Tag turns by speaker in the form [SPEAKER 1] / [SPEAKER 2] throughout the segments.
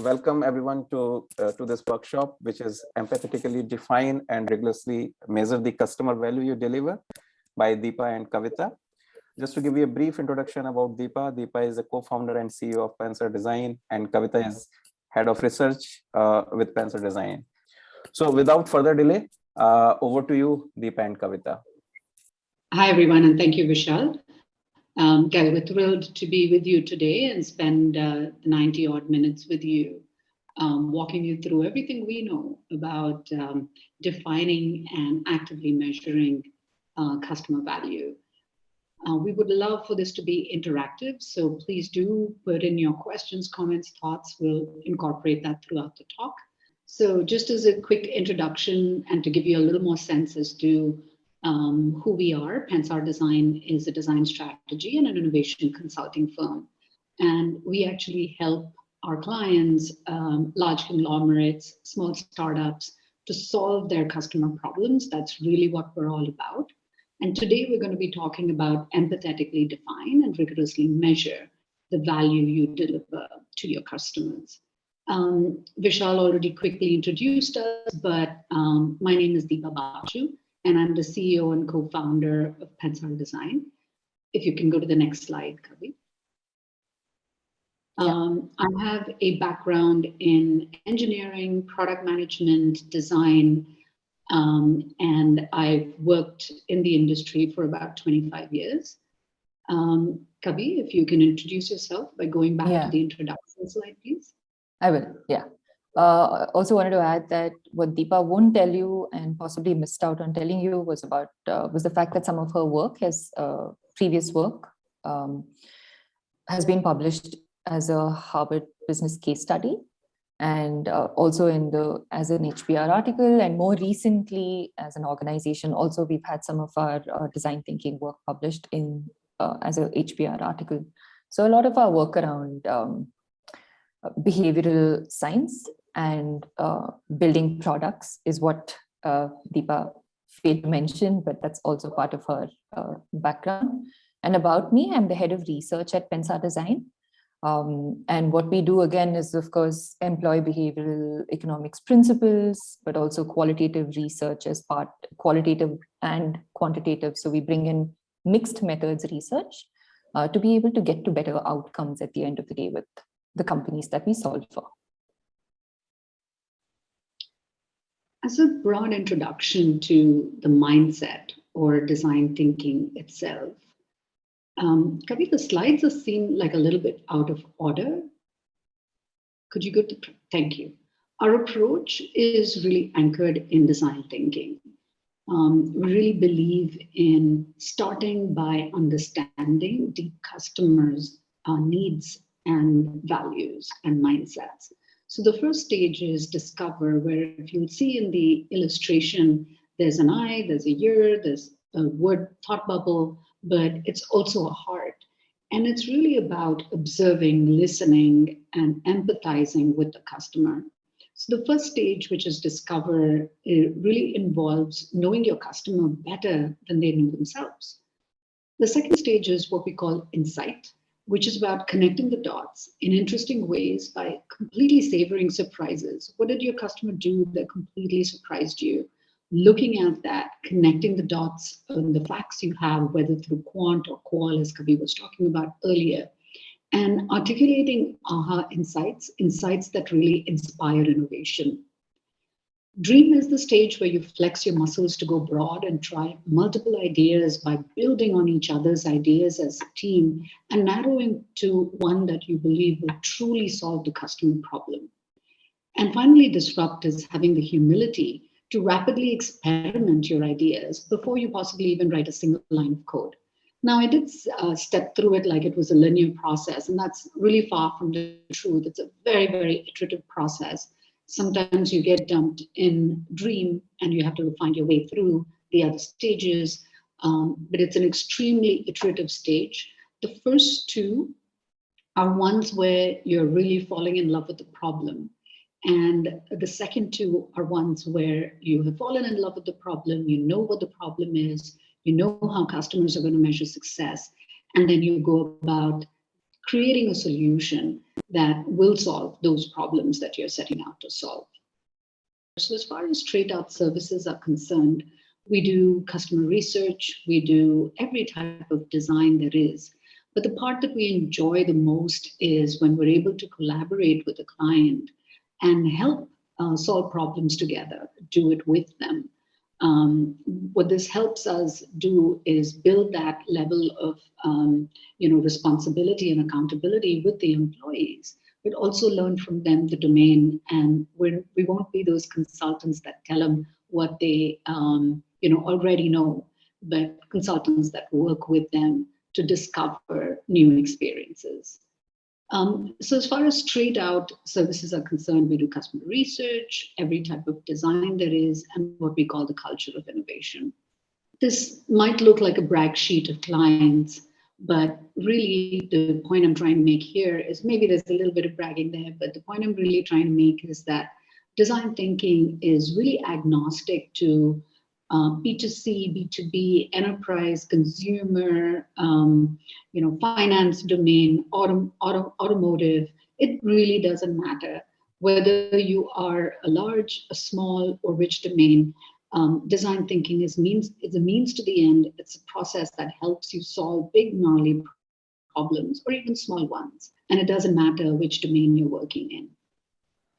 [SPEAKER 1] welcome everyone to, uh, to this workshop, which is empathetically define and rigorously measure the customer value you deliver by Deepa and Kavita. Just to give you a brief introduction about Deepa, Deepa is a co-founder and CEO of Pensar Design and Kavita is head of research uh, with Pensar Design. So without further delay, uh, over to you, Deepa and Kavita.
[SPEAKER 2] Hi, everyone, and thank you, Vishal. Um, we're thrilled to be with you today and spend uh, 90 odd minutes with you, um, walking you through everything we know about um, defining and actively measuring uh, customer value. Uh, we would love for this to be interactive, so please do put in your questions, comments, thoughts. We'll incorporate that throughout the talk. So just as a quick introduction and to give you a little more sense as to um, who we are. Pensar Design is a design strategy and an innovation consulting firm. And we actually help our clients, um, large conglomerates, small startups, to solve their customer problems. That's really what we're all about. And today we're going to be talking about empathetically define and rigorously measure the value you deliver to your customers. Um, Vishal already quickly introduced us, but um, my name is Deepa Bachu and I'm the CEO and co-founder of Pensar Design. If you can go to the next slide, Kavi. Um, I have a background in engineering, product management, design, um, and I've worked in the industry for about 25 years. Um, Kavi, if you can introduce yourself by going back yeah. to the introduction slide, please.
[SPEAKER 3] I will, yeah. Uh, also wanted to add that what Deepa won't tell you and possibly missed out on telling you was about uh, was the fact that some of her work, has uh, previous work, um, has been published as a Harvard business case study and uh, also in the as an HBR article and more recently as an organization also we've had some of our uh, design thinking work published in uh, as a HBR article. So a lot of our work around um, behavioral science and uh, building products is what uh, Deepa failed to mention, but that's also part of her uh, background. And about me, I'm the head of research at Pensar Design. Um, and what we do again is, of course, employ behavioral economics principles, but also qualitative research as part, qualitative and quantitative. So we bring in mixed methods research uh, to be able to get to better outcomes at the end of the day with the companies that we solve for.
[SPEAKER 2] As a broad introduction to the mindset or design thinking itself, um, Kavi, the slides are seem like a little bit out of order. Could you go to, thank you. Our approach is really anchored in design thinking. Um, we really believe in starting by understanding the customer's uh, needs and values and mindsets. So the first stage is discover, where if you'll see in the illustration, there's an eye, there's a ear, there's a word thought bubble, but it's also a heart. And it's really about observing, listening, and empathizing with the customer. So the first stage, which is discover, really involves knowing your customer better than they know themselves. The second stage is what we call insight which is about connecting the dots in interesting ways by completely savoring surprises. What did your customer do that completely surprised you? Looking at that, connecting the dots on the facts you have, whether through quant or qual, as Kavi was talking about earlier, and articulating aha insights, insights that really inspire innovation. Dream is the stage where you flex your muscles to go broad and try multiple ideas by building on each other's ideas as a team and narrowing to one that you believe will truly solve the customer problem. And finally, disrupt is having the humility to rapidly experiment your ideas before you possibly even write a single line of code. Now, I did uh, step through it like it was a linear process, and that's really far from the truth. It's a very, very iterative process sometimes you get dumped in dream and you have to find your way through the other stages, um, but it's an extremely iterative stage. The first two are ones where you're really falling in love with the problem. And the second two are ones where you have fallen in love with the problem, you know what the problem is, you know how customers are going to measure success, and then you go about creating a solution that will solve those problems that you're setting out to solve. So as far as straight out services are concerned, we do customer research, we do every type of design there is. But the part that we enjoy the most is when we're able to collaborate with a client and help uh, solve problems together, do it with them. Um, what this helps us do is build that level of um, you know, responsibility and accountability with the employees, but also learn from them the domain. And we're, we won't be those consultants that tell them what they um, you know, already know, but consultants that work with them to discover new experiences. Um, so as far as straight out services are concerned, we do customer research, every type of design there is, and what we call the culture of innovation. This might look like a brag sheet of clients, but really the point I'm trying to make here is maybe there's a little bit of bragging there, but the point I'm really trying to make is that design thinking is really agnostic to um, B2C, B2B, enterprise, consumer, um, you know, finance domain, auto, auto, automotive, it really doesn't matter whether you are a large, a small, or rich domain. Um, design thinking is means is a means to the end. It's a process that helps you solve big, gnarly problems or even small ones. And it doesn't matter which domain you're working in.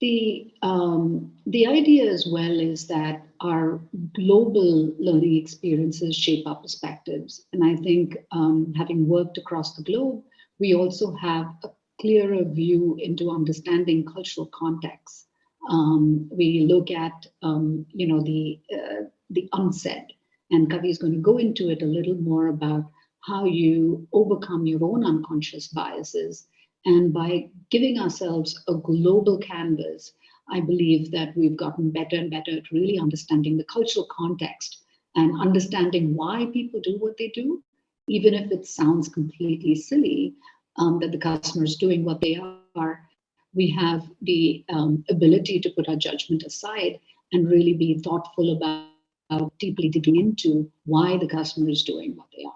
[SPEAKER 2] The, um, the idea as well is that our global learning experiences shape our perspectives. And I think um, having worked across the globe, we also have a clearer view into understanding cultural context. Um, we look at, um, you know, the, uh, the unsaid, and Kavi is going to go into it a little more about how you overcome your own unconscious biases and by giving ourselves a global canvas, I believe that we've gotten better and better at really understanding the cultural context and understanding why people do what they do, even if it sounds completely silly um, that the customer is doing what they are. We have the um, ability to put our judgment aside and really be thoughtful about, about deeply digging into why the customer is doing what they are.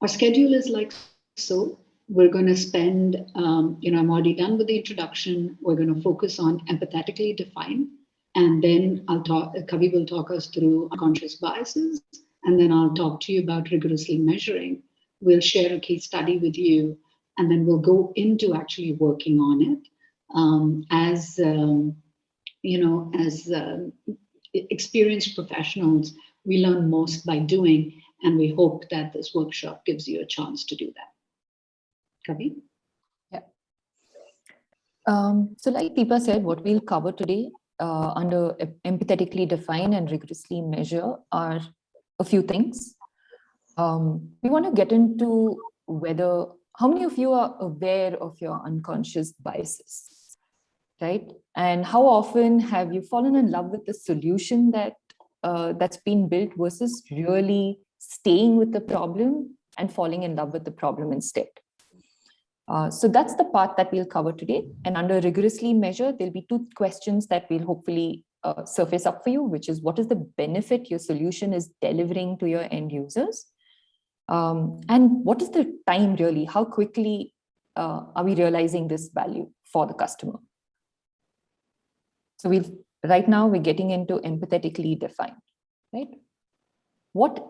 [SPEAKER 2] Our schedule is like so we're going to spend, um, you know, I'm already done with the introduction. We're going to focus on empathetically define. And then I'll talk, Kavi will talk us through unconscious biases. And then I'll talk to you about rigorously measuring. We'll share a case study with you. And then we'll go into actually working on it um, as, um, you know, as uh, experienced professionals, we learn most by doing. And we hope that this workshop gives you a chance to do that.
[SPEAKER 3] Yeah. Um, so like Deepa said, what we'll cover today uh, under empathetically define and rigorously measure are a few things. Um, we want to get into whether, how many of you are aware of your unconscious biases, right? And how often have you fallen in love with the solution that uh, that's been built versus really staying with the problem and falling in love with the problem instead? Uh, so that's the part that we'll cover today. And under rigorously measure, there'll be two questions that we'll hopefully uh, surface up for you, which is what is the benefit your solution is delivering to your end users? Um, and what is the time really? How quickly uh, are we realizing this value for the customer? So we've right now we're getting into empathetically defined, right? What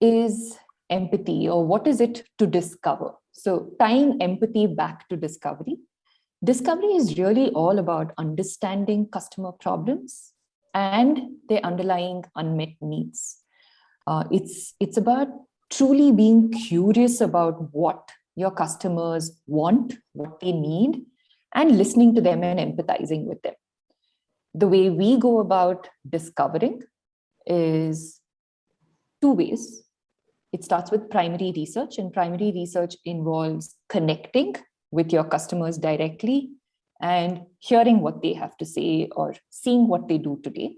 [SPEAKER 3] is empathy or what is it to discover? So tying empathy back to discovery. Discovery is really all about understanding customer problems and their underlying unmet needs. Uh, it's, it's about truly being curious about what your customers want, what they need, and listening to them and empathizing with them. The way we go about discovering is two ways. It starts with primary research and primary research involves connecting with your customers directly and hearing what they have to say or seeing what they do today.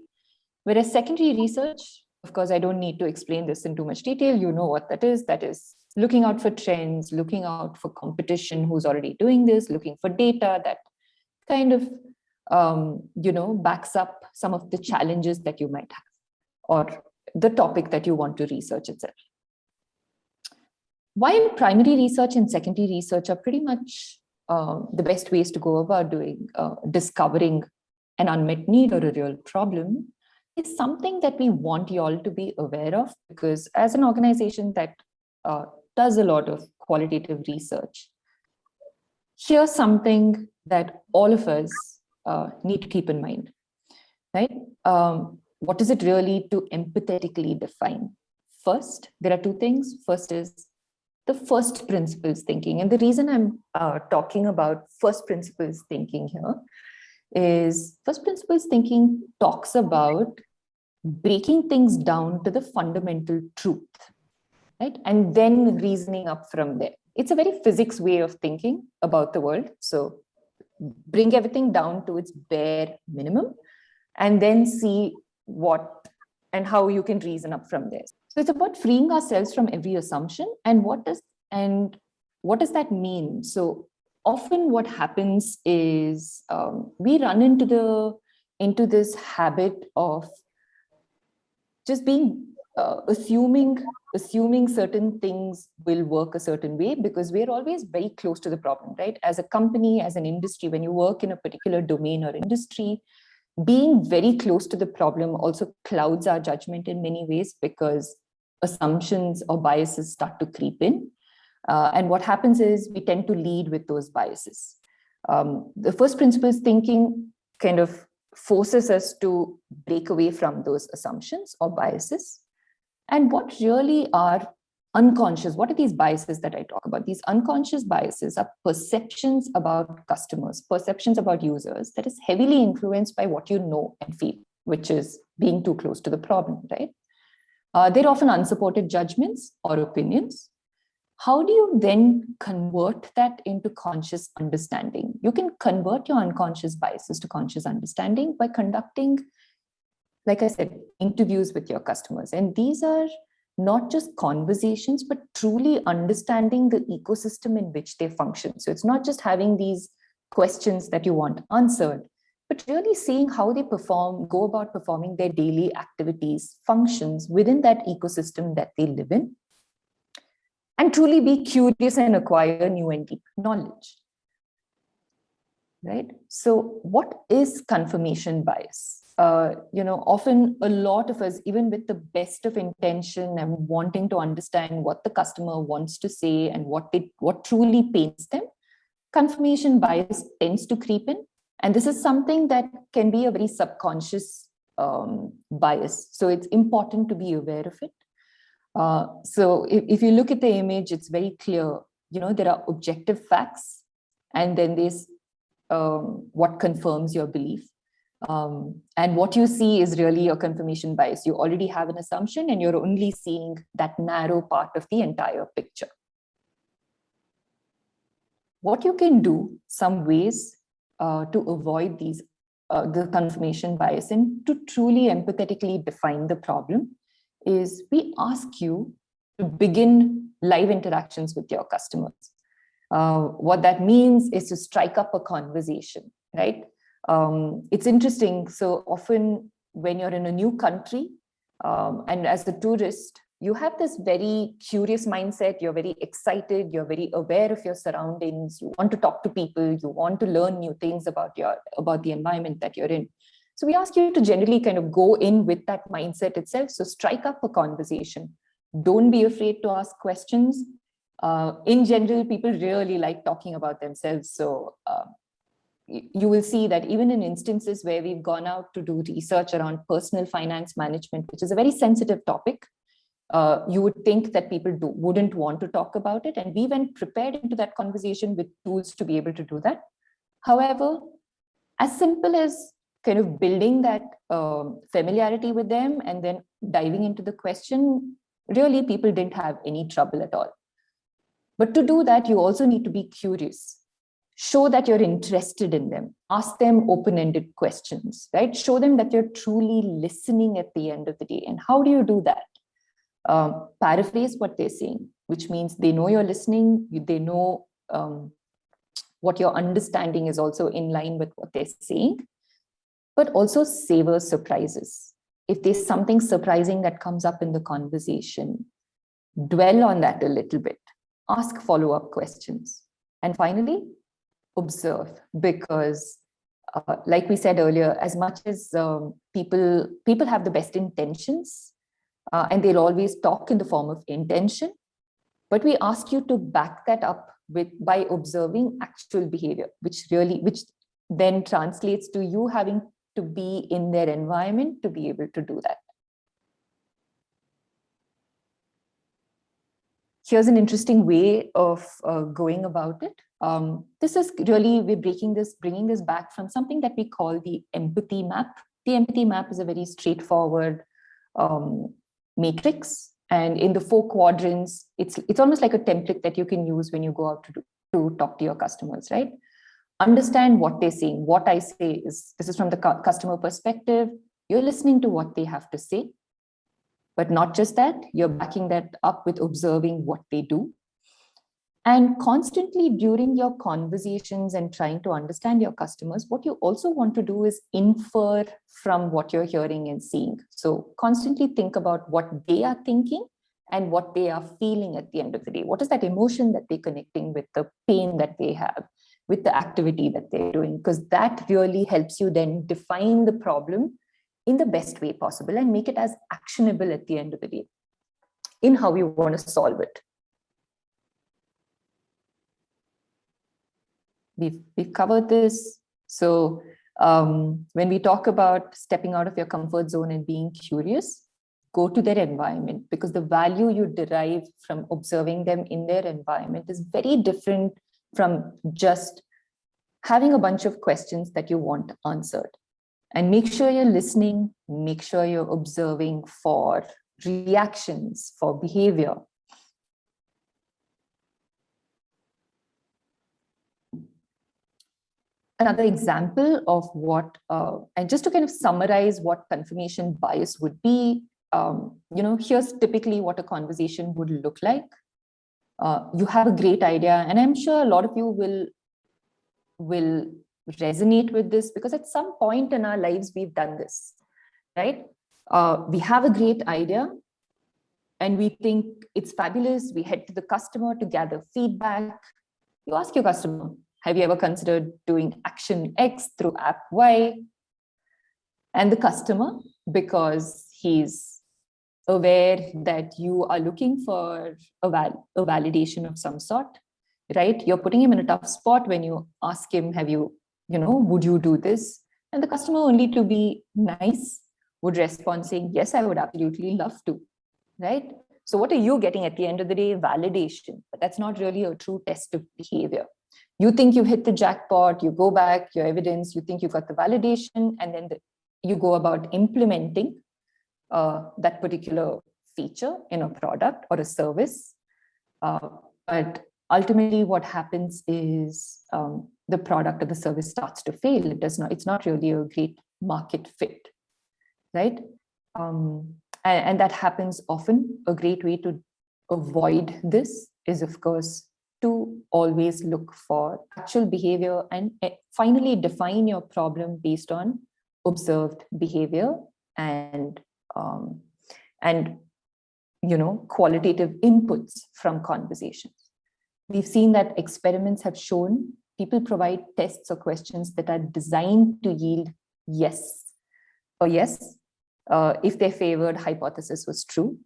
[SPEAKER 3] Whereas secondary research, of course, I don't need to explain this in too much detail. You know what that is. That is looking out for trends, looking out for competition who's already doing this, looking for data that kind of, um, you know, backs up some of the challenges that you might have or the topic that you want to research itself. While primary research and secondary research are pretty much uh, the best ways to go about doing uh, discovering an unmet need or a real problem is something that we want you all to be aware of because as an organization that uh, does a lot of qualitative research here's something that all of us uh, need to keep in mind right? Um, what is it really to empathetically define? First there are two things. First is the first principles thinking. And the reason I'm uh, talking about first principles thinking here is first principles thinking talks about breaking things down to the fundamental truth, right? And then reasoning up from there. It's a very physics way of thinking about the world. So bring everything down to its bare minimum and then see what and how you can reason up from there. So it's about freeing ourselves from every assumption and what does and what does that mean? So often what happens is um, we run into the into this habit of just being uh, assuming assuming certain things will work a certain way because we're always very close to the problem right as a company as an industry when you work in a particular domain or industry being very close to the problem also clouds our judgment in many ways because assumptions or biases start to creep in. Uh, and what happens is we tend to lead with those biases. Um, the first principles thinking kind of forces us to break away from those assumptions or biases. And what really are unconscious, what are these biases that I talk about? These unconscious biases are perceptions about customers, perceptions about users that is heavily influenced by what you know and feel, which is being too close to the problem, right? Uh, they're often unsupported judgments or opinions. How do you then convert that into conscious understanding? You can convert your unconscious biases to conscious understanding by conducting, like I said, interviews with your customers. And these are not just conversations, but truly understanding the ecosystem in which they function. So it's not just having these questions that you want answered, but really seeing how they perform, go about performing their daily activities, functions within that ecosystem that they live in, and truly be curious and acquire new and deep knowledge. Right? So what is confirmation bias? Uh, you know, often a lot of us, even with the best of intention and wanting to understand what the customer wants to say and what it, what truly pains them, confirmation bias tends to creep in and this is something that can be a very subconscious um, bias. So it's important to be aware of it. Uh, so if, if you look at the image, it's very clear, you know, there are objective facts and then there's um, what confirms your belief. Um, and what you see is really your confirmation bias. You already have an assumption and you're only seeing that narrow part of the entire picture. What you can do, some ways uh, to avoid these uh, the confirmation bias and to truly empathetically define the problem is we ask you to begin live interactions with your customers. Uh, what that means is to strike up a conversation, right? Um, it's interesting. So often when you're in a new country um, and as a tourist, you have this very curious mindset, you're very excited, you're very aware of your surroundings, you want to talk to people, you want to learn new things about your about the environment that you're in. So we ask you to generally kind of go in with that mindset itself. So strike up a conversation. Don't be afraid to ask questions. Uh, in general, people really like talking about themselves. So uh, you will see that even in instances where we've gone out to do research around personal finance management, which is a very sensitive topic, uh, you would think that people do, wouldn't want to talk about it. And we went prepared into that conversation with tools to be able to do that. However, as simple as kind of building that um, familiarity with them and then diving into the question, really people didn't have any trouble at all. But to do that, you also need to be curious. Show that you're interested in them. Ask them open-ended questions, right? Show them that you're truly listening at the end of the day. And how do you do that? Um, paraphrase what they're saying, which means they know you're listening, they know um, what your understanding is also in line with what they're saying, but also savor surprises. If there's something surprising that comes up in the conversation, dwell on that a little bit. ask follow-up questions. And finally, observe because uh, like we said earlier, as much as um, people, people have the best intentions uh, and they'll always talk in the form of intention, but we ask you to back that up with by observing actual behavior, which really, which then translates to you having to be in their environment to be able to do that. Here's an interesting way of uh, going about it. Um, this is really, we're breaking this, bringing this back from something that we call the empathy map. The empathy map is a very straightforward um, matrix. And in the four quadrants, it's, it's almost like a template that you can use when you go out to, do, to talk to your customers, right? Understand what they're saying. What I say is, this is from the customer perspective. You're listening to what they have to say. But not just that, you're backing that up with observing what they do and constantly during your conversations and trying to understand your customers, what you also want to do is infer from what you're hearing and seeing. So constantly think about what they are thinking and what they are feeling at the end of the day. What is that emotion that they're connecting with the pain that they have, with the activity that they're doing? Because that really helps you then define the problem in the best way possible and make it as actionable at the end of the day in how you want to solve it. We've, we've covered this. So um, when we talk about stepping out of your comfort zone and being curious, go to their environment because the value you derive from observing them in their environment is very different from just having a bunch of questions that you want answered. And make sure you're listening, make sure you're observing for reactions, for behavior, another example of what, uh, and just to kind of summarize what confirmation bias would be, um, you know, here's typically what a conversation would look like. Uh, you have a great idea, and I'm sure a lot of you will, will resonate with this because at some point in our lives, we've done this, right? Uh, we have a great idea and we think it's fabulous. We head to the customer to gather feedback. You ask your customer, have you ever considered doing action X through app Y? And the customer, because he's aware that you are looking for a, val a validation of some sort, right? You're putting him in a tough spot when you ask him, have you, you know, would you do this? And the customer only to be nice would respond saying, yes, I would absolutely love to, right? So what are you getting at the end of the day? Validation, but that's not really a true test of behavior you think you hit the jackpot, you go back, your evidence, you think you got the validation, and then the, you go about implementing uh, that particular feature in a product or a service. Uh, but ultimately what happens is um, the product or the service starts to fail. It does not, it's not really a great market fit, right? Um, and, and that happens often. A great way to avoid this is, of course, to always look for actual behavior and eh, finally define your problem based on observed behavior and um, and you know qualitative inputs from conversations. We've seen that experiments have shown people provide tests or questions that are designed to yield yes or yes uh, if their favored hypothesis was true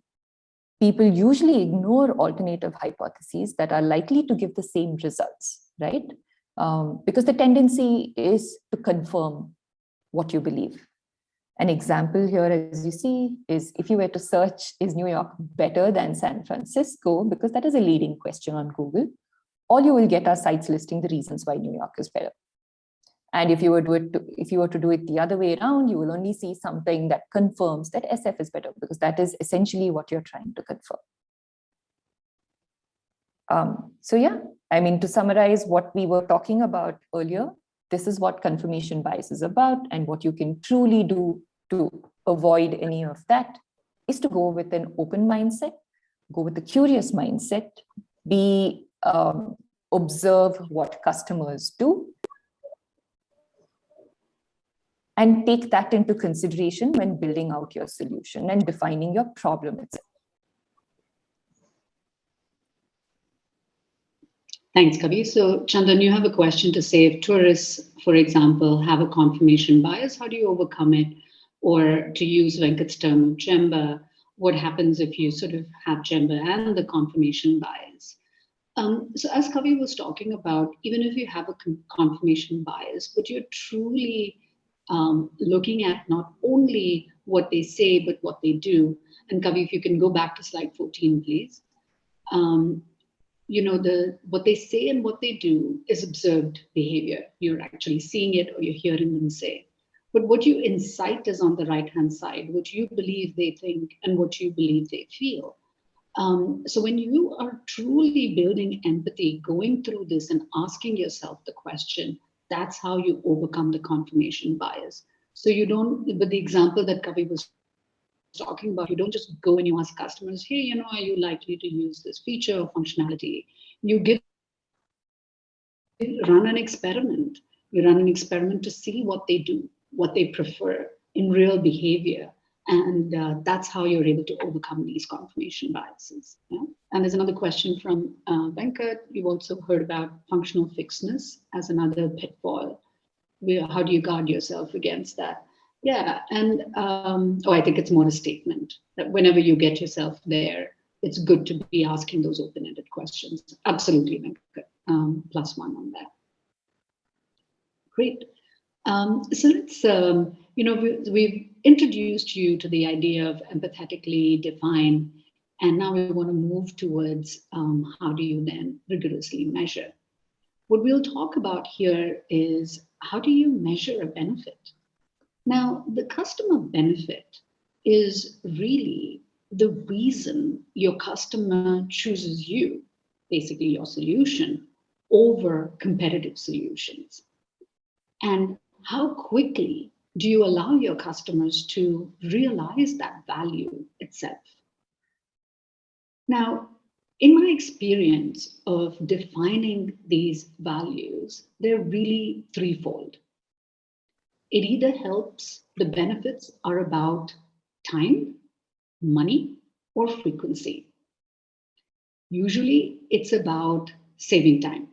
[SPEAKER 3] people usually ignore alternative hypotheses that are likely to give the same results, right? Um, because the tendency is to confirm what you believe. An example here, as you see, is if you were to search, is New York better than San Francisco? Because that is a leading question on Google. All you will get are sites listing the reasons why New York is better. And if you were to, if you were to do it the other way around, you will only see something that confirms that SF is better because that is essentially what you're trying to confirm. Um, so yeah, I mean, to summarize what we were talking about earlier, this is what confirmation bias is about and what you can truly do to avoid any of that is to go with an open mindset, go with a curious mindset, be um, observe what customers do and take that into consideration when building out your solution and defining your problem itself.
[SPEAKER 2] Thanks, Kavi. So Chandan, you have a question to say if tourists, for example, have a confirmation bias, how do you overcome it? Or to use Venkat's term Gemba, what happens if you sort of have Gemba and the confirmation bias? Um, so as Kavi was talking about, even if you have a confirmation bias, but you're truly um, looking at not only what they say, but what they do. And Kavi, if you can go back to slide 14, please. Um, you know, the what they say and what they do is observed behavior. You're actually seeing it or you're hearing them say. But what you incite is on the right-hand side, what you believe they think and what you believe they feel. Um, so when you are truly building empathy, going through this and asking yourself the question, that's how you overcome the confirmation bias. So you don't, but the example that Kavi was talking about, you don't just go and you ask customers, hey, you know, are you likely to use this feature or functionality? You give, run an experiment. You run an experiment to see what they do, what they prefer in real behavior. And uh, that's how you're able to overcome these confirmation biases. Yeah? And there's another question from uh, Venkat. You've also heard about functional fixedness as another pitfall. How do you guard yourself against that? Yeah, and um, oh, I think it's more a statement that whenever you get yourself there, it's good to be asking those open-ended questions. Absolutely, Venkat. Um, plus one on that. Great. Um, so let's, um, you know, we, we've introduced you to the idea of empathetically define, and now we want to move towards um, how do you then rigorously measure. What we'll talk about here is how do you measure a benefit? Now, the customer benefit is really the reason your customer chooses you, basically your solution, over competitive solutions. And how quickly do you allow your customers to realize that value itself? Now, in my experience of defining these values, they're really threefold. It either helps, the benefits are about time, money, or frequency. Usually it's about saving time.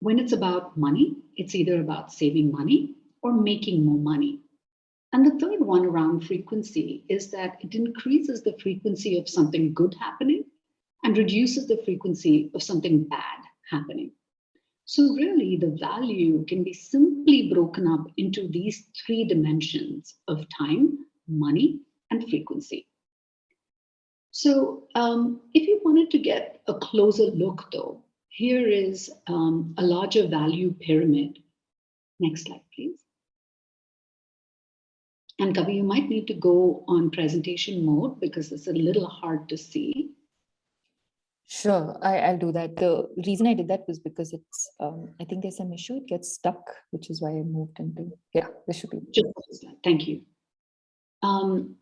[SPEAKER 2] When it's about money, it's either about saving money or making more money. And the third one around frequency is that it increases the frequency of something good happening and reduces the frequency of something bad happening. So really the value can be simply broken up into these three dimensions of time, money, and frequency. So um, if you wanted to get a closer look though, here is um, a larger value pyramid. Next slide, please. And Kavi, you might need to go on presentation mode because it's a little hard to see.
[SPEAKER 3] Sure, I, will do that. The reason I did that was because it's, um, I think there's some issue, it gets stuck, which is why I moved into, yeah, this should be.
[SPEAKER 2] Just, thank you. Um,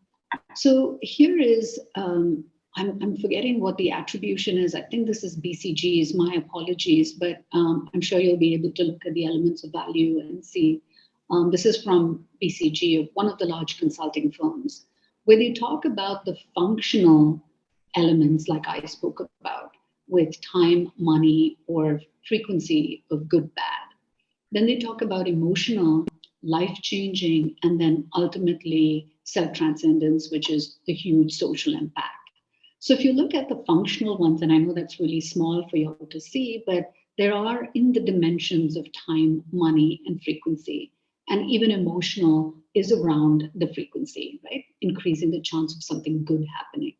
[SPEAKER 2] so here is um, I'm, I'm forgetting what the attribution is. I think this is BCG's, my apologies, but um, I'm sure you'll be able to look at the elements of value and see. Um, this is from BCG, one of the large consulting firms, where they talk about the functional elements like I spoke about with time, money, or frequency of good, bad. Then they talk about emotional, life-changing, and then ultimately self-transcendence, which is the huge social impact. So if you look at the functional ones, and I know that's really small for you all to see, but there are in the dimensions of time, money, and frequency. And even emotional is around the frequency, right? Increasing the chance of something good happening.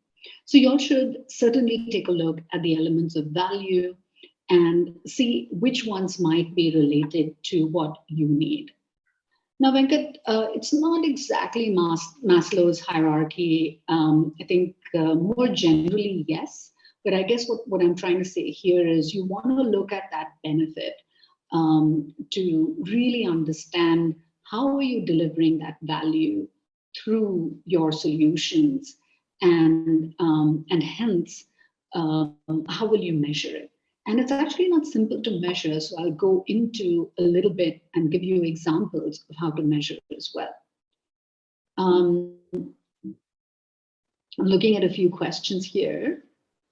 [SPEAKER 2] So you all should certainly take a look at the elements of value and see which ones might be related to what you need. Now, Venkat, uh, it's not exactly Mas Maslow's hierarchy. Um, I think uh, more generally, yes. But I guess what, what I'm trying to say here is you want to look at that benefit um, to really understand how are you delivering that value through your solutions and, um, and hence, uh, how will you measure it? And it's actually not simple to measure, so I'll go into a little bit and give you examples of how to measure as well. Um, I'm looking at a few questions here.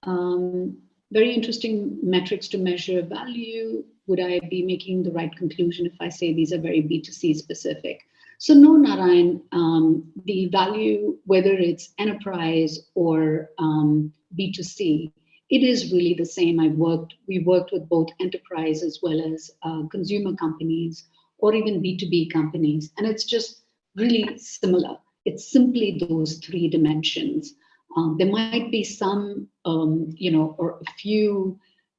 [SPEAKER 2] Um, very interesting metrics to measure value. Would I be making the right conclusion if I say these are very B2C specific? So no, Narayan, um, the value, whether it's enterprise or um, B2C, it is really the same. I've worked, we worked with both enterprise as well as uh, consumer companies or even B2B companies. And it's just really similar. It's simply those three dimensions. Um, there might be some, um, you know, or a few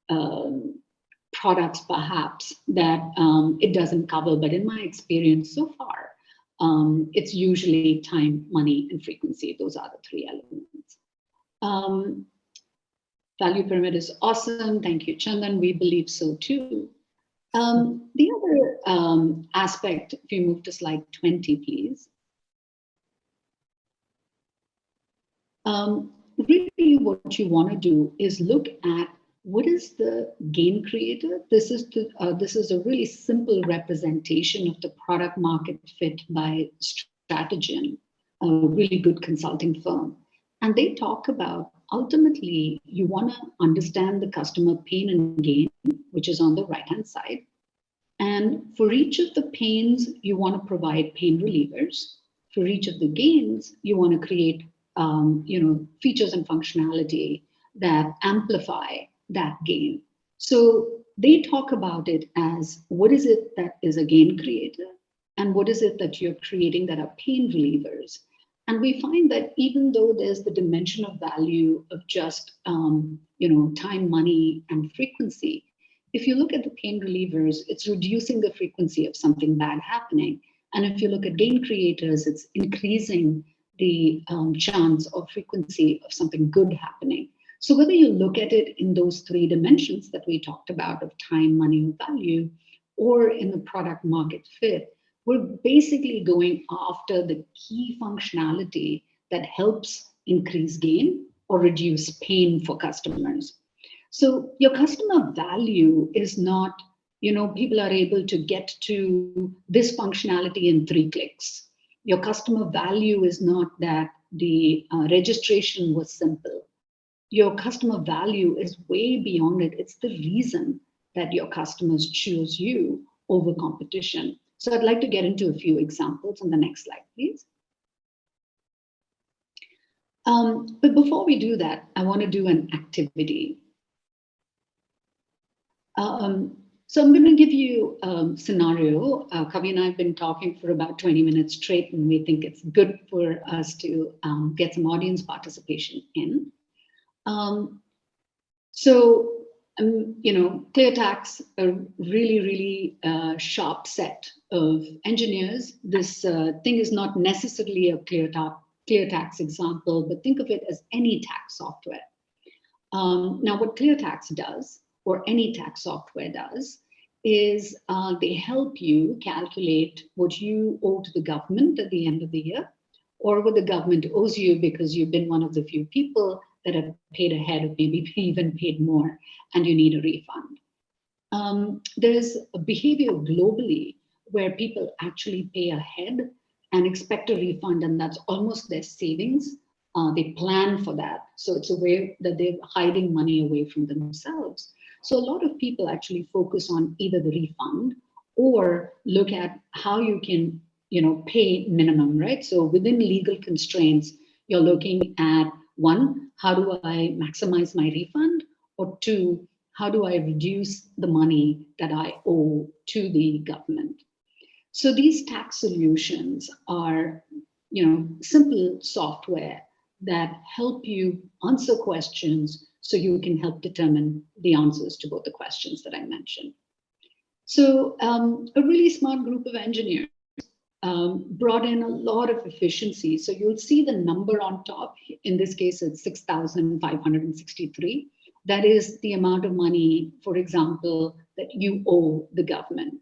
[SPEAKER 2] um, products perhaps that um, it doesn't cover, but in my experience so far, um, it's usually time, money, and frequency. Those are the three elements. Value pyramid is awesome. Thank you, Chandan. We believe so too. Um, the other um, aspect, if you move to slide 20, please. Um, really what you want to do is look at what is the gain creator? This is the, uh, this is a really simple representation of the product market fit by Strategyzer, a really good consulting firm. And they talk about ultimately you want to understand the customer pain and gain, which is on the right hand side. And for each of the pains, you want to provide pain relievers. For each of the gains, you want to create um, you know, features and functionality that amplify that gain. So they talk about it as what is it that is a gain creator and what is it that you're creating that are pain relievers. And we find that even though there's the dimension of value of just, um, you know, time, money, and frequency, if you look at the pain relievers, it's reducing the frequency of something bad happening. And if you look at gain creators, it's increasing the um, chance or frequency of something good happening. So whether you look at it in those three dimensions that we talked about of time, money, and value, or in the product market fit, we're basically going after the key functionality that helps increase gain or reduce pain for customers. So your customer value is not, you know, people are able to get to this functionality in three clicks. Your customer value is not that the uh, registration was simple. Your customer value is way beyond it. It's the reason that your customers choose you over competition. So I'd like to get into a few examples on the next slide, please. Um, but before we do that, I want to do an activity. Um, so I'm going to give you a scenario. Uh, Kavi and I have been talking for about 20 minutes straight, and we think it's good for us to um, get some audience participation in. Um, so um, you know, ClearTax, a really, really uh, sharp set of engineers. This uh, thing is not necessarily a ClearTax, ClearTax example, but think of it as any tax software. Um, now, what ClearTax does, or any tax software does, is uh, they help you calculate what you owe to the government at the end of the year, or what the government owes you because you've been one of the few people that have paid ahead or maybe even paid more and you need a refund. Um, there's a behavior globally where people actually pay ahead and expect a refund and that's almost their savings. Uh, they plan for that. So it's a way that they're hiding money away from themselves. So a lot of people actually focus on either the refund or look at how you can you know, pay minimum, right? So within legal constraints, you're looking at one, how do I maximize my refund? Or two, how do I reduce the money that I owe to the government? So these tax solutions are, you know, simple software that help you answer questions so you can help determine the answers to both the questions that I mentioned. So um, a really smart group of engineers um, brought in a lot of efficiency. So you'll see the number on top. In this case, it's 6,563. That is the amount of money, for example, that you owe the government.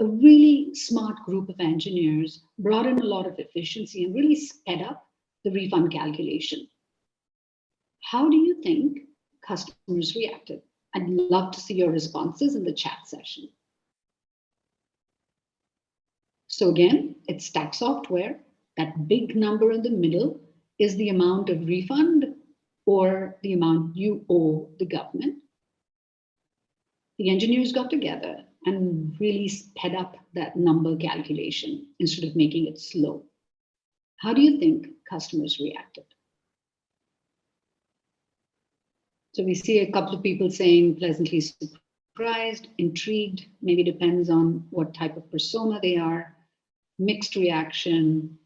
[SPEAKER 2] A really smart group of engineers brought in a lot of efficiency and really sped up the refund calculation. How do you think customers reacted? I'd love to see your responses in the chat session. So again, it's tax software. That big number in the middle is the amount of refund or the amount you owe the government. The engineers got together and really sped up that number calculation instead of making it slow. How do you think customers reacted? So we see a couple of people saying pleasantly surprised, intrigued, maybe depends on what type of persona they are, mixed reaction.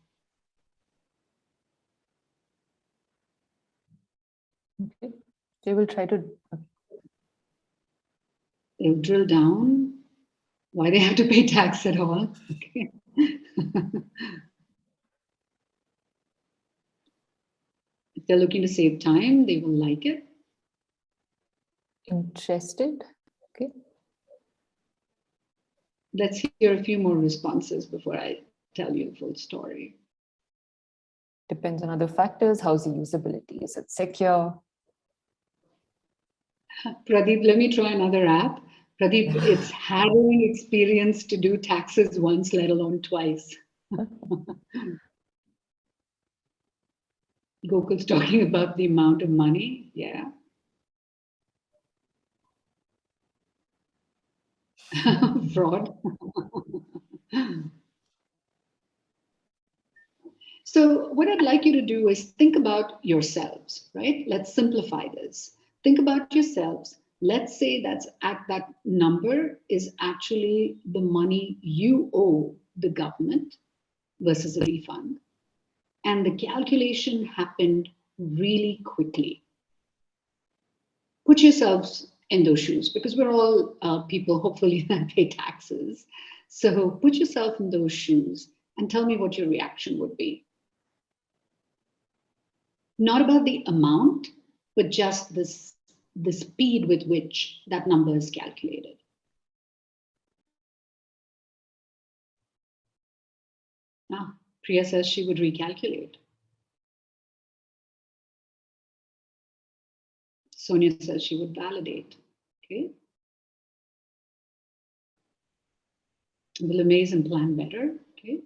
[SPEAKER 3] Okay. They will try to,
[SPEAKER 2] They'll drill down why they have to pay tax at all. Okay. if they're looking to save time, they will like it.
[SPEAKER 3] interested.
[SPEAKER 2] Let's hear a few more responses before I tell you the full story.
[SPEAKER 3] Depends on other factors. How's the usability? Is it secure?
[SPEAKER 2] Pradeep, let me try another app. Pradeep, it's harrowing experience to do taxes once, let alone twice. Gokul's talking about the amount of money. Yeah. Fraud. so what I'd like you to do is think about yourselves, right? Let's simplify this. Think about yourselves. Let's say that's at that number is actually the money you owe the government versus a refund. And the calculation happened really quickly. Put yourselves in those shoes because we're all uh, people, hopefully, that pay taxes. So put yourself in those shoes and tell me what your reaction would be. Not about the amount, but just this, the speed with which that number is calculated. Ah, Priya says she would recalculate. Sonia says she would validate. Okay. Will amaze and plan better. Okay.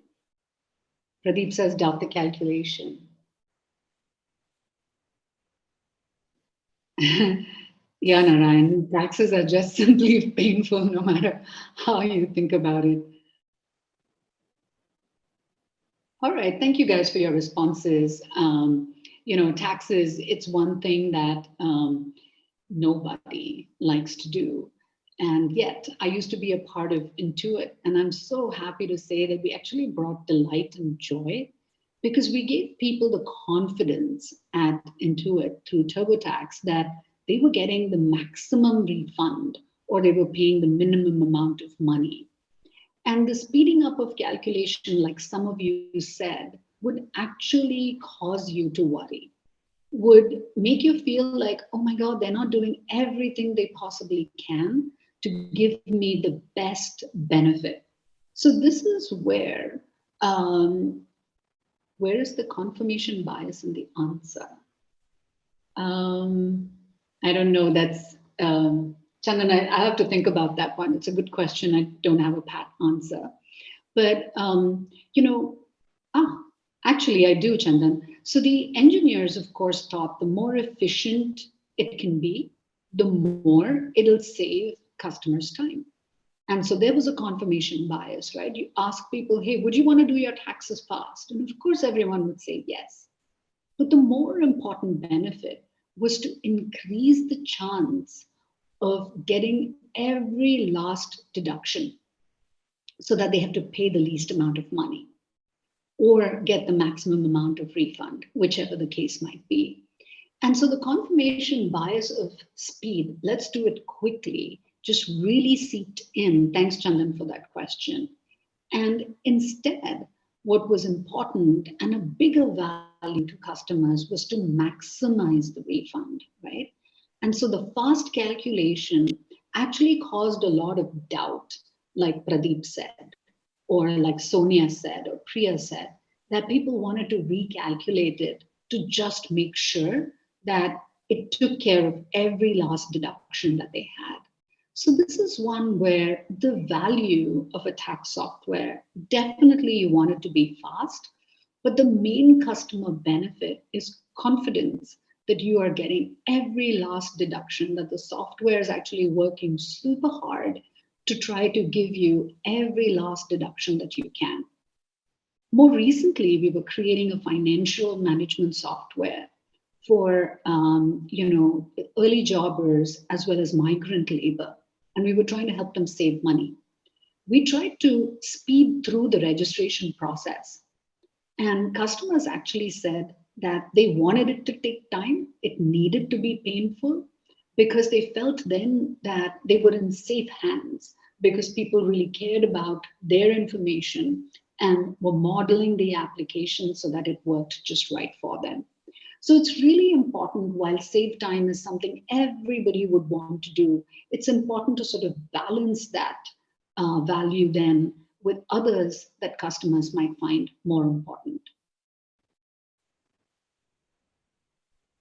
[SPEAKER 2] Pradeep says doubt the calculation. yeah, Narayan, taxes are just simply painful no matter how you think about it. All right, thank you guys for your responses. Um, you know, taxes, it's one thing that um, nobody likes to do. And yet I used to be a part of Intuit. And I'm so happy to say that we actually brought delight and joy because we gave people the confidence at Intuit through TurboTax that they were getting the maximum refund or they were paying the minimum amount of money. And the speeding up of calculation, like some of you said, would actually cause you to worry, would make you feel like, oh my God, they're not doing everything they possibly can to give me the best benefit. So this is where, um, where is the confirmation bias in the answer? Um, I don't know, that's, um, Chandan, I, I, have to think about that one. It's a good question. I don't have a pat answer. But, um, you know, ah, actually I do, Chandan. So the engineers, of course, thought the more efficient it can be, the more it'll save customers time. And so there was a confirmation bias, right? You ask people, hey, would you want to do your taxes fast? And of course, everyone would say yes. But the more important benefit was to increase the chance of getting every last deduction so that they have to pay the least amount of money or get the maximum amount of refund, whichever the case might be. And so the confirmation bias of speed, let's do it quickly, just really seeped in. Thanks, Chandan, for that question. And instead, what was important and a bigger value to customers was to maximize the refund, right? And so the fast calculation actually caused a lot of doubt, like Pradeep said, or like Sonia said, or Priya said, that people wanted to recalculate it to just make sure that it took care of every last deduction that they had. So this is one where the value of a tax software, definitely you want it to be fast, but the main customer benefit is confidence that you are getting every last deduction, that the software is actually working super hard to try to give you every last deduction that you can. More recently, we were creating a financial management software for um, you know early jobbers as well as migrant labor, and we were trying to help them save money. We tried to speed through the registration process, and customers actually said that they wanted it to take time, it needed to be painful, because they felt then that they were in safe hands because people really cared about their information and were modeling the application so that it worked just right for them. So it's really important while save time is something everybody would want to do, it's important to sort of balance that uh, value then with others that customers might find more important.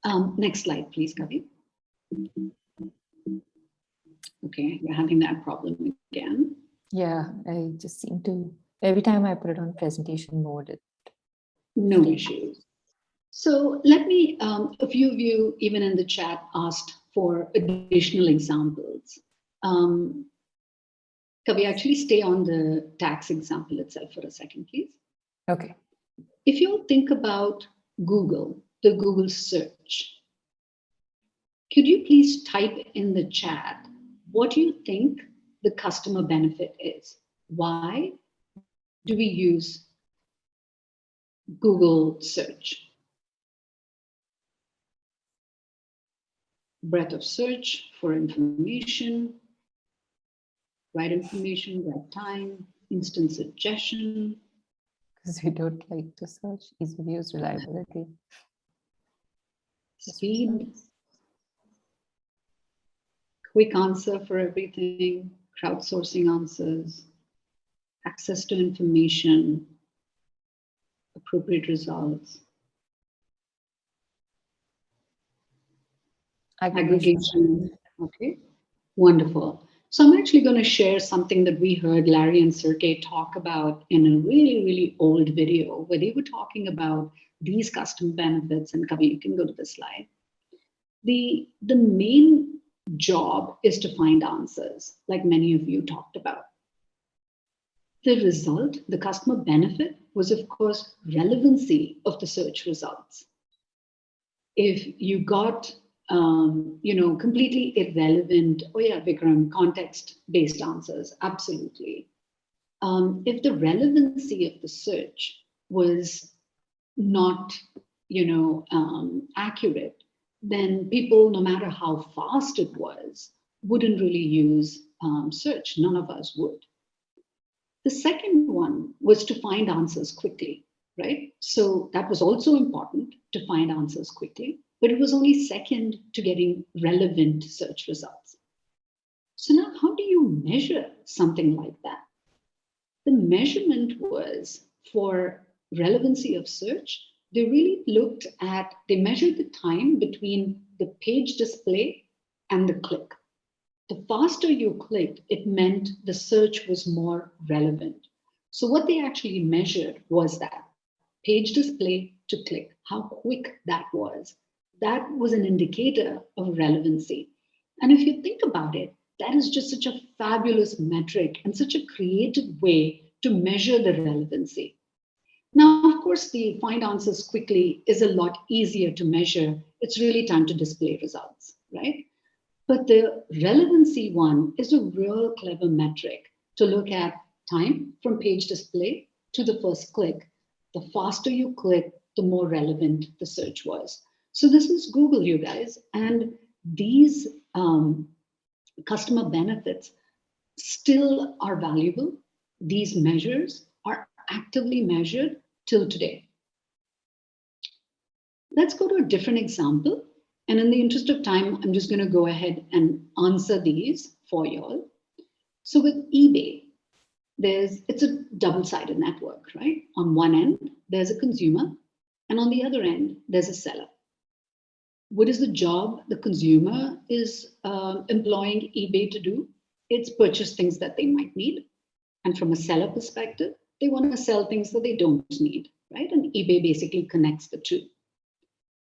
[SPEAKER 2] Um, next slide, please, Kavi. Okay, we're having that problem again.
[SPEAKER 3] Yeah, I just seem to, every time I put it on presentation mode, it,
[SPEAKER 2] No issues. So let me, um, a few of you, even in the chat, asked for additional examples. Um, can we actually stay on the tax example itself for a second, please?
[SPEAKER 3] okay.
[SPEAKER 2] If you think about Google, the Google search, could you please type in the chat what you think the customer benefit is? Why do we use Google search? Breadth of search for information, right information, right time, instant suggestion,
[SPEAKER 3] Because we don't like to search ease of use reliability.
[SPEAKER 2] speed, quick answer for everything, crowdsourcing answers, access to information, appropriate results, aggregation. Okay, wonderful. So I'm actually going to share something that we heard Larry and Sergey talk about in a really, really old video where they were talking about these custom benefits. And Kavi, you can go to the slide. The, the main job is to find answers, like many of you talked about. The result, the customer benefit, was of course relevancy of the search results. If you got um, you know, completely irrelevant, oh yeah, Vikram, context-based answers, absolutely. Um, if the relevancy of the search was not, you know, um, accurate, then people, no matter how fast it was, wouldn't really use um, search. None of us would. The second one was to find answers quickly, right? So that was also important to find answers quickly but it was only second to getting relevant search results. So now how do you measure something like that? The measurement was for relevancy of search, they really looked at, they measured the time between the page display and the click. The faster you clicked, it meant the search was more relevant. So what they actually measured was that page display to click, how quick that was that was an indicator of relevancy. And if you think about it, that is just such a fabulous metric and such a creative way to measure the relevancy. Now, of course, the find answers quickly is a lot easier to measure. It's really time to display results, right? But the relevancy one is a real clever metric to look at time from page display to the first click. The faster you click, the more relevant the search was. So this is Google, you guys, and these um, customer benefits still are valuable. These measures are actively measured till today. Let's go to a different example. And in the interest of time, I'm just going to go ahead and answer these for y'all. So with eBay, there's it's a double-sided network, right? On one end, there's a consumer, and on the other end, there's a seller what is the job the consumer is uh, employing eBay to do? It's purchase things that they might need. And from a seller perspective, they want to sell things that they don't need, right? And eBay basically connects the two.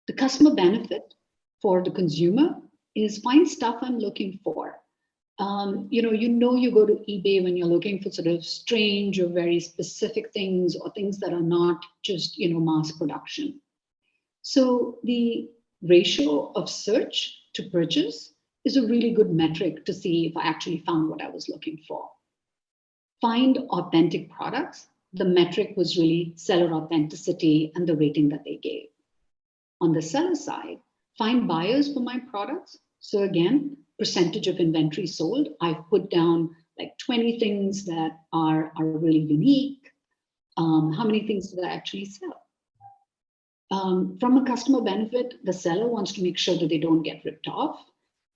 [SPEAKER 2] The customer benefit for the consumer is find stuff I'm looking for. Um, you know, you know, you go to eBay when you're looking for sort of strange or very specific things or things that are not just, you know, mass production. So the ratio of search to purchase is a really good metric to see if I actually found what I was looking for. Find authentic products. The metric was really seller authenticity and the rating that they gave. On the seller side, find buyers for my products. So again, percentage of inventory sold. I've put down like 20 things that are, are really unique. Um, how many things did I actually sell? Um, from a customer benefit, the seller wants to make sure that they don't get ripped off.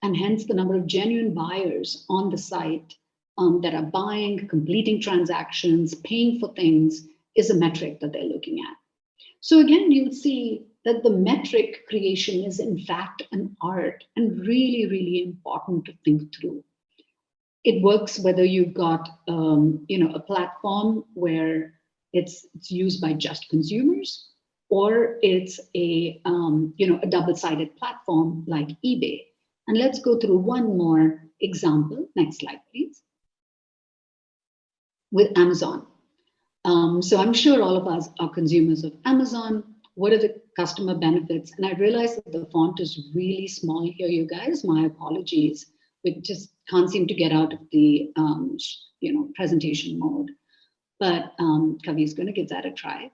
[SPEAKER 2] And hence the number of genuine buyers on the site um, that are buying, completing transactions, paying for things is a metric that they're looking at. So again, you'll see that the metric creation is in fact an art and really, really important to think through. It works whether you've got um, you know, a platform where it's, it's used by just consumers or it's a, um, you know, a double-sided platform like eBay. And let's go through one more example. Next slide, please. With Amazon. Um, so I'm sure all of us are consumers of Amazon. What are the customer benefits? And I realize that the font is really small here, you guys. My apologies. We just can't seem to get out of the um, you know presentation mode. But um, Kavi is going to give that a try.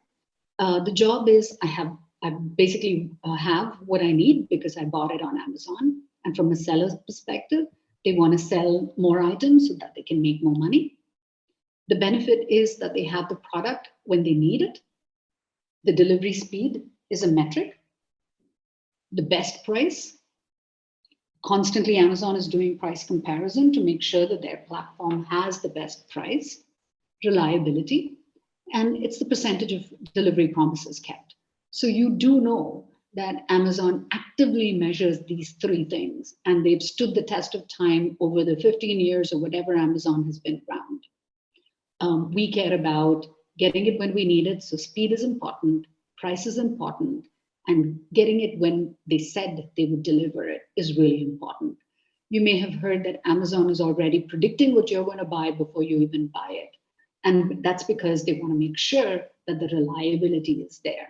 [SPEAKER 2] Uh, the job is I have I basically uh, have what I need because I bought it on Amazon. And from a seller's perspective, they want to sell more items so that they can make more money. The benefit is that they have the product when they need it. The delivery speed is a metric. The best price. Constantly, Amazon is doing price comparison to make sure that their platform has the best price, reliability, and it's the percentage of delivery promises kept. So you do know that Amazon actively measures these three things, and they've stood the test of time over the 15 years or whatever Amazon has been around. Um, we care about getting it when we need it, so speed is important, price is important, and getting it when they said they would deliver it is really important. You may have heard that Amazon is already predicting what you're going to buy before you even buy it. And that's because they want to make sure that the reliability is there.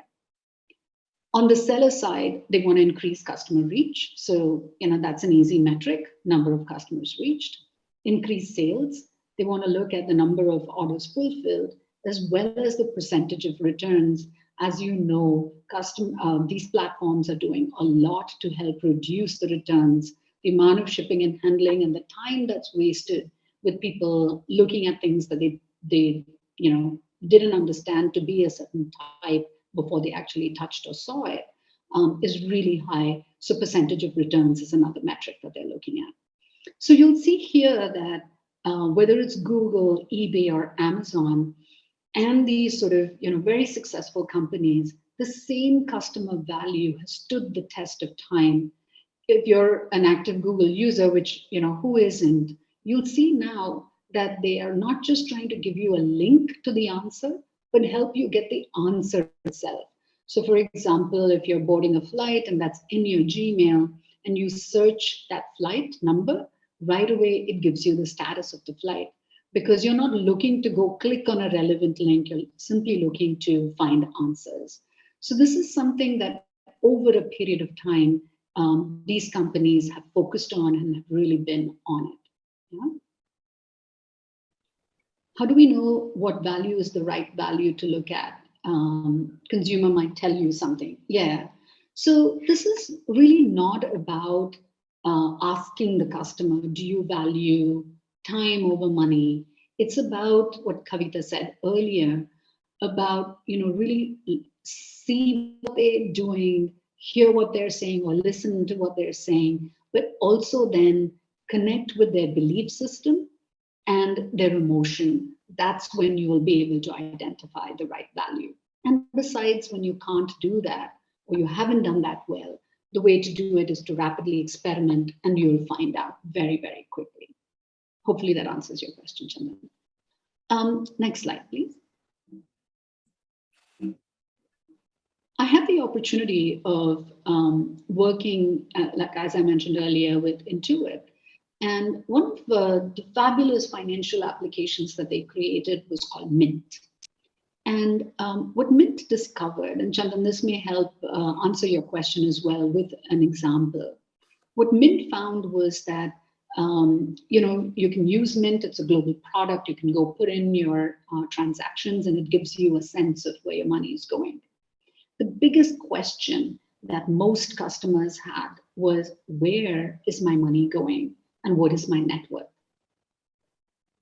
[SPEAKER 2] On the seller side, they want to increase customer reach. So, you know, that's an easy metric, number of customers reached. Increase sales. They want to look at the number of orders fulfilled, as well as the percentage of returns. As you know, custom, uh, these platforms are doing a lot to help reduce the returns, the amount of shipping and handling and the time that's wasted with people looking at things that they they you know didn't understand to be a certain type before they actually touched or saw it um, is really high. So percentage of returns is another metric that they're looking at. So you'll see here that uh, whether it's Google, eBay, or Amazon, and these sort of you know very successful companies, the same customer value has stood the test of time. If you're an active Google user, which you know who isn't, you'll see now that they are not just trying to give you a link to the answer, but help you get the answer itself. So for example, if you're boarding a flight and that's in your Gmail and you search that flight number, right away it gives you the status of the flight because you're not looking to go click on a relevant link, you're simply looking to find answers. So this is something that over a period of time, um, these companies have focused on and have really been on it. Yeah? How do we know what value is the right value to look at? Um, consumer might tell you something. Yeah. So this is really not about uh, asking the customer, do you value time over money? It's about what Kavita said earlier about, you know, really see what they're doing, hear what they're saying or listen to what they're saying, but also then connect with their belief system and their emotion. That's when you will be able to identify the right value. And besides, when you can't do that, or you haven't done that well, the way to do it is to rapidly experiment and you'll find out very, very quickly. Hopefully that answers your question, Chandan. Um, next slide, please. I had the opportunity of um, working, uh, like as I mentioned earlier, with Intuit. And one of the, the fabulous financial applications that they created was called Mint. And um, what Mint discovered, and Chandan, this may help uh, answer your question as well with an example. What Mint found was that um, you know, you can use Mint, it's a global product, you can go put in your uh, transactions and it gives you a sense of where your money is going. The biggest question that most customers had was, where is my money going and what is my net worth?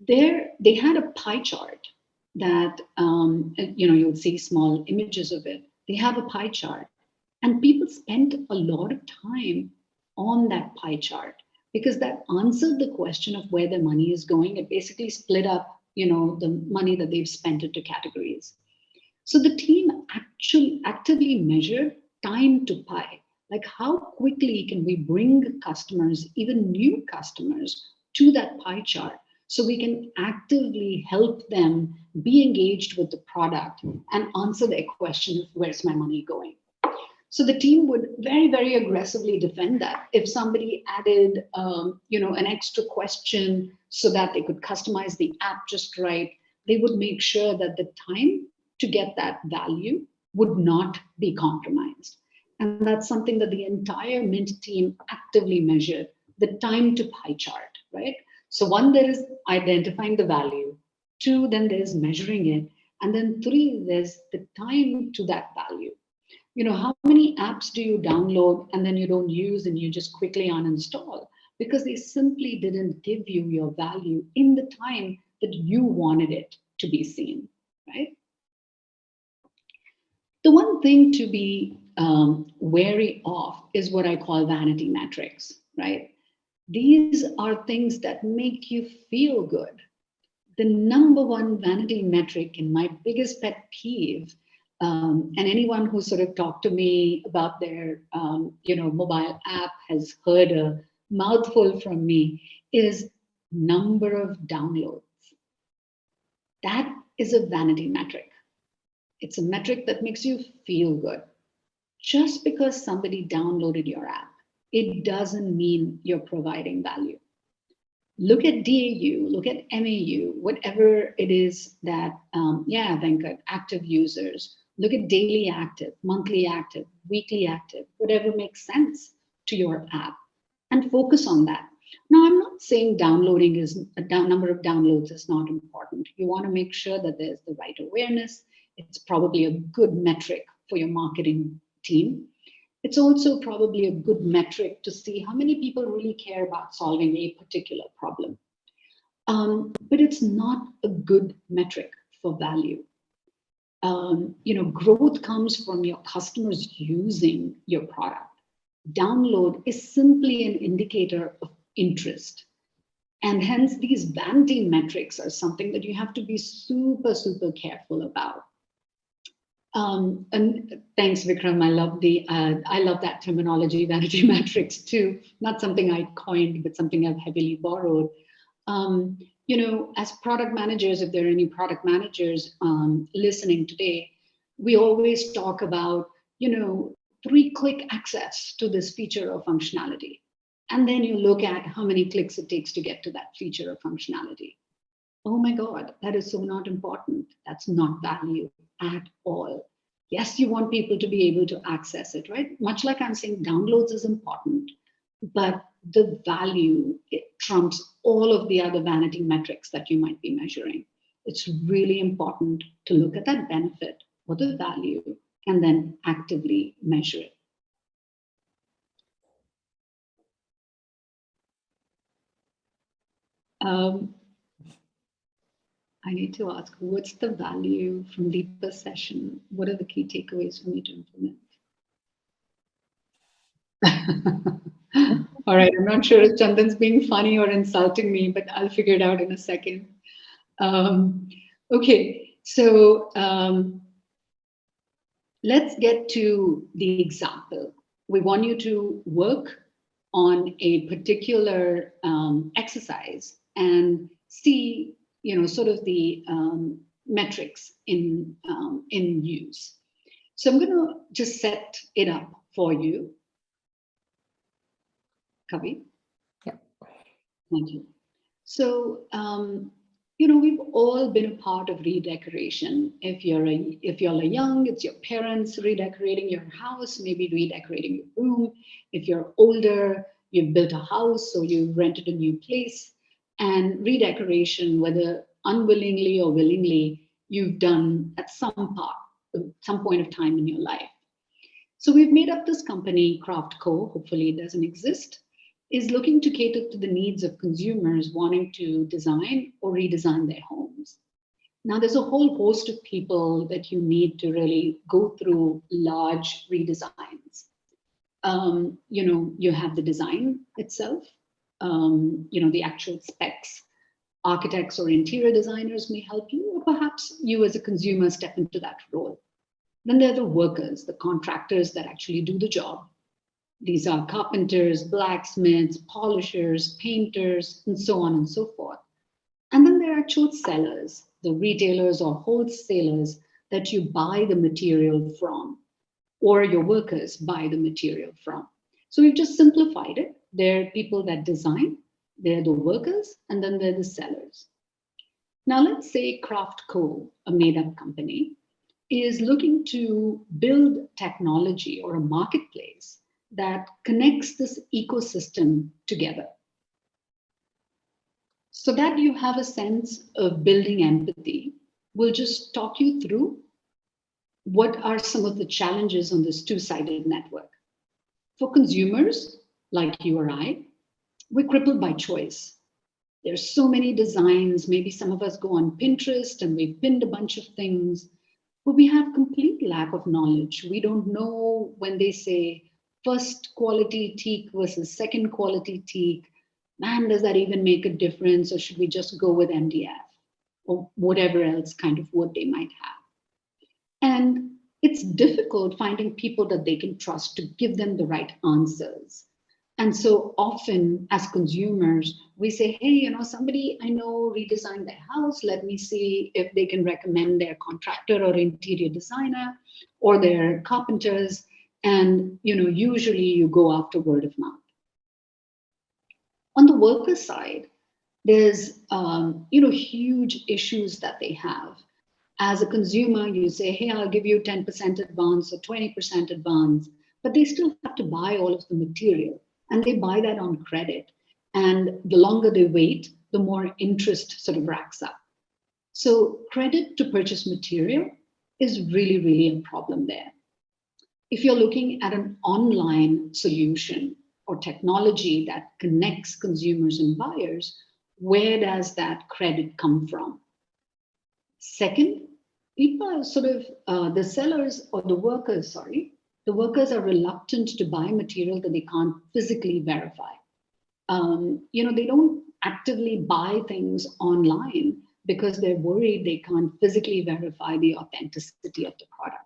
[SPEAKER 2] There, they had a pie chart that, um, you know, you'll see small images of it. They have a pie chart and people spent a lot of time on that pie chart because that answered the question of where the money is going. It basically split up, you know, the money that they've spent into categories. So the team actually actively measured time to pie, like how quickly can we bring customers, even new customers, to that pie chart so we can actively help them be engaged with the product and answer their question of where's my money going. So the team would very, very aggressively defend that. If somebody added, um, you know, an extra question so that they could customize the app just right, they would make sure that the time to get that value would not be compromised. And that's something that the entire Mint team actively measured, the time to pie chart, right? So one, there is identifying the value. Two, then there's measuring it. And then three, there's the time to that value you know, how many apps do you download and then you don't use and you just quickly uninstall? Because they simply didn't give you your value in the time that you wanted it to be seen, right? The one thing to be um, wary of is what I call vanity metrics, right? These are things that make you feel good. The number one vanity metric and my biggest pet peeve um, and anyone who sort of talked to me about their, um, you know, mobile app has heard a mouthful from me is number of downloads. That is a vanity metric. It's a metric that makes you feel good. Just because somebody downloaded your app, it doesn't mean you're providing value. Look at DAU, look at MAU, whatever it is that, um, yeah, Venkat, active users, Look at daily active, monthly active, weekly active, whatever makes sense to your app and focus on that. Now, I'm not saying downloading is a down, number of downloads is not important. You want to make sure that there's the right awareness. It's probably a good metric for your marketing team. It's also probably a good metric to see how many people really care about solving a particular problem. Um, but it's not a good metric for value um, you know, growth comes from your customers using your product. Download is simply an indicator of interest. And hence these vanity metrics are something that you have to be super, super careful about. Um, and thanks, Vikram. I love the uh, I love that terminology, vanity metrics too. Not something I coined, but something I've heavily borrowed. Um, you know, as product managers, if there are any product managers um, listening today, we always talk about, you know, three click access to this feature or functionality. And then you look at how many clicks it takes to get to that feature or functionality. Oh my God, that is so not important. That's not value at all. Yes, you want people to be able to access it, right? Much like I'm saying downloads is important, but the value trumps all of the other vanity metrics that you might be measuring. It's really important to look at that benefit or the value and then actively measure it. Um, I need to ask, what's the value from Deepa's session? What are the key takeaways for me to implement? All right, I'm not sure if Chandan's being funny or insulting me, but I'll figure it out in a second. Um, okay, so um, let's get to the example. We want you to work on a particular um, exercise and see, you know, sort of the um, metrics in, um, in use. So I'm going to just set it up for you. Kavi?
[SPEAKER 3] Yeah.
[SPEAKER 2] Thank you. So, um, you know, we've all been a part of redecoration. If you're a, if you're a young, it's your parents redecorating your house, maybe redecorating your room. If you're older, you've built a house or you've rented a new place. And redecoration, whether unwillingly or willingly, you've done at some part, some point of time in your life. So we've made up this company, Craft Co. Hopefully it doesn't exist is looking to cater to the needs of consumers wanting to design or redesign their homes. Now, there's a whole host of people that you need to really go through large redesigns. Um, you know, you have the design itself, um, you know, the actual specs. Architects or interior designers may help you, or perhaps you as a consumer step into that role. Then there are the workers, the contractors that actually do the job these are carpenters, blacksmiths, polishers, painters, and so on and so forth. And then there are actual sellers, the retailers or wholesalers that you buy the material from, or your workers buy the material from. So we've just simplified it. There are people that design, they're the workers, and then they're the sellers. Now let's say Craft Co, a made-up company, is looking to build technology or a marketplace that connects this ecosystem together. So that you have a sense of building empathy, we'll just talk you through what are some of the challenges on this two-sided network. For consumers like you or I, we're crippled by choice. There's so many designs. Maybe some of us go on Pinterest and we've pinned a bunch of things, but we have complete lack of knowledge. We don't know when they say first quality teak versus second quality teak. Man, does that even make a difference? Or should we just go with MDF or whatever else kind of wood they might have? And it's difficult finding people that they can trust to give them the right answers. And so often as consumers, we say, hey, you know, somebody I know redesigned their house. Let me see if they can recommend their contractor or interior designer or their carpenters. And you know, usually you go after word of mouth. On the worker side, there's um, you know huge issues that they have. As a consumer, you say, hey, I'll give you 10% advance or 20% advance, but they still have to buy all of the material and they buy that on credit. And the longer they wait, the more interest sort of racks up. So credit to purchase material is really, really a problem there if you're looking at an online solution or technology that connects consumers and buyers, where does that credit come from? Second, people are sort of, uh, the sellers or the workers, sorry, the workers are reluctant to buy material that they can't physically verify. Um, you know, they don't actively buy things online because they're worried they can't physically verify the authenticity of the product.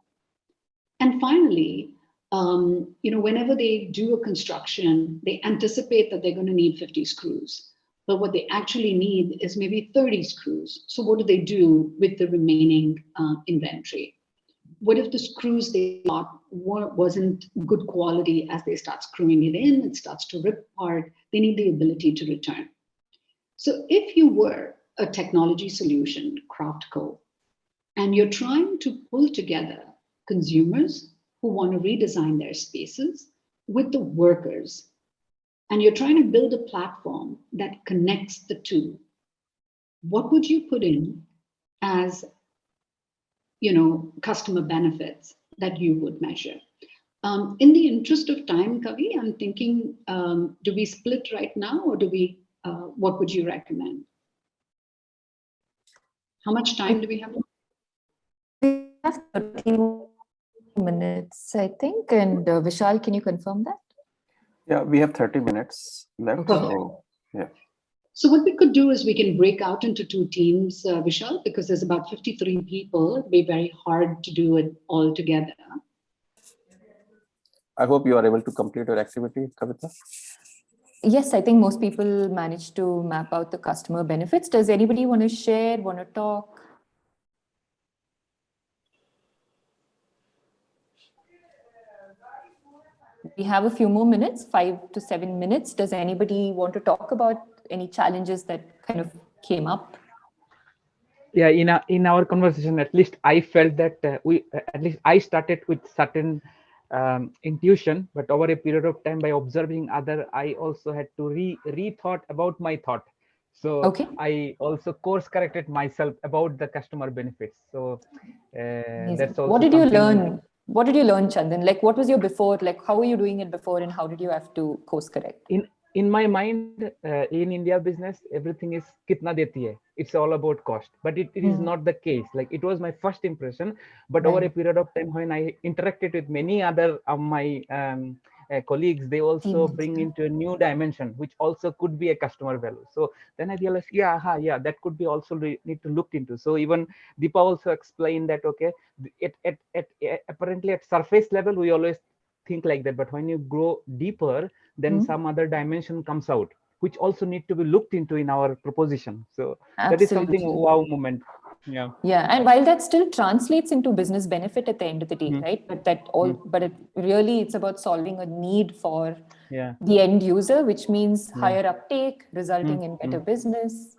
[SPEAKER 2] And finally, um, you know, whenever they do a construction, they anticipate that they're going to need 50 screws. But what they actually need is maybe 30 screws. So what do they do with the remaining uh, inventory? What if the screws they bought wasn't good quality as they start screwing it in, it starts to rip apart, they need the ability to return. So if you were a technology solution, Craft Co, and you're trying to pull together consumers who want to redesign their spaces with the workers. And you're trying to build a platform that connects the two. What would you put in as you know, customer benefits that you would measure? Um, in the interest of time, Kavi, I'm thinking, um, do we split right now or do we, uh, what would you recommend? How much time do we have?
[SPEAKER 3] We have 30 minutes, I think. And uh, Vishal, can you confirm that?
[SPEAKER 1] Yeah, we have 30 minutes left.
[SPEAKER 3] Okay.
[SPEAKER 1] So, yeah.
[SPEAKER 2] So what we could do is we can break out into two teams, uh, Vishal, because there's about 53 people. It'd be very hard to do it all together.
[SPEAKER 1] I hope you are able to complete your activity, Kavita.
[SPEAKER 3] Yes, I think most people manage to map out the customer benefits. Does anybody want to share, want to talk? we have a few more minutes, five to seven minutes. Does anybody want to talk about any challenges that kind of came up?
[SPEAKER 4] yeah in a, in our conversation at least i felt that uh, we uh, at least i started with certain um, intuition but over a period of time by observing other i also had to re rethought about my thought so
[SPEAKER 3] Okay.
[SPEAKER 4] i also course corrected myself about the customer benefits so uh, that's also
[SPEAKER 3] What did you learn? What did you learn, Chandan? Like, what was your before? Like, how were you doing it before, and how did you have to course correct?
[SPEAKER 4] in my mind uh, in india business everything is kitna deti hai. It's all about cost. But it, it is
[SPEAKER 3] Hmm.
[SPEAKER 4] not the case. Like it was my first impression but over a period of time when i interacted with many other of my um, uh, colleagues they also
[SPEAKER 3] Teammates,
[SPEAKER 4] bring into a new dimension which also could be a customer value. So then i realized yeah aha, yeah that could be also need to look into. So even deepa also explained that okay at, at, at, apparently at surface level we always think like that but when you grow deeper then
[SPEAKER 3] Mhm.
[SPEAKER 4] some other dimension comes out which also need to be looked into in our proposition. So that is something wow moment. Yeah.
[SPEAKER 3] Yeah, and while that still translates into business benefit at the end of the day,
[SPEAKER 4] Mm.
[SPEAKER 3] right? But that all, but it really it's about solving a need for
[SPEAKER 4] yeah.
[SPEAKER 3] the end user, which means
[SPEAKER 4] Yeah.
[SPEAKER 3] higher uptake, resulting
[SPEAKER 4] Mm,
[SPEAKER 3] in better business.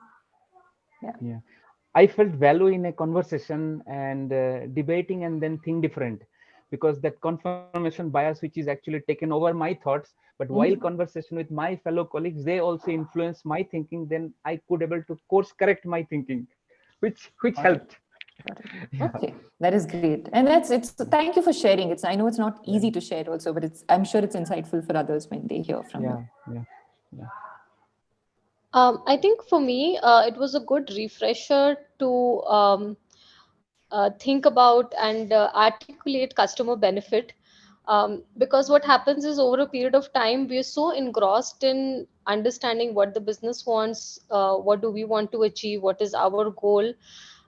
[SPEAKER 3] Yeah. Yeah.
[SPEAKER 4] I felt value in a conversation and uh, debating and then think different because that confirmation bias which is actually taken over my thoughts but while
[SPEAKER 3] Mhm.
[SPEAKER 4] conversation with my fellow colleagues they also influence my thinking then i could able to course correct my thinking which which
[SPEAKER 1] Got it.
[SPEAKER 4] helped Yeah.
[SPEAKER 3] Okay, that is great, and that's it's. Thank you for sharing. It's I know it's not easy to share also, but it's I'm sure it's insightful for others when they hear from you.
[SPEAKER 4] yeah yeah
[SPEAKER 5] Um, I think for me, uh, it was a good refresher to um, think about and uh, articulate customer benefit. Um, because what happens is over a period of time, we are so engrossed in understanding what the business wants, uh, what do we want to achieve, what is our goal,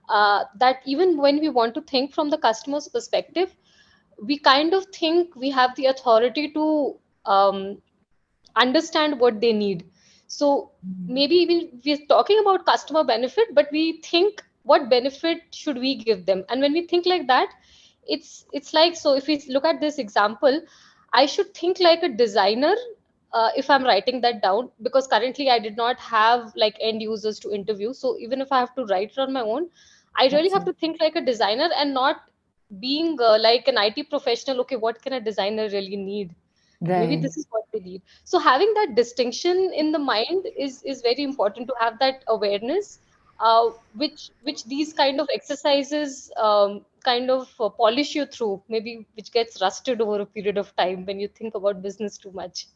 [SPEAKER 5] uh, that even when we want to think from the customer's perspective, we kind of think we have the authority to um, understand what they need. So maybe we, we're talking about customer benefit but we think what benefit should we give them? And when we think like that it's it's like so if we look at this example i should think like a designer uh, if i'm writing that down because currently i did not have like end users to interview. So even if i have to write it on my own i really have to think like a designer and not being uh, like an it professional okay what can a designer really need? Maybe this is what they need. So having that distinction in the mind is is very important to have that awareness uh, which which these kind of exercises um, kind of uh, polish you through maybe which gets rusted over a period of time when you think about business too much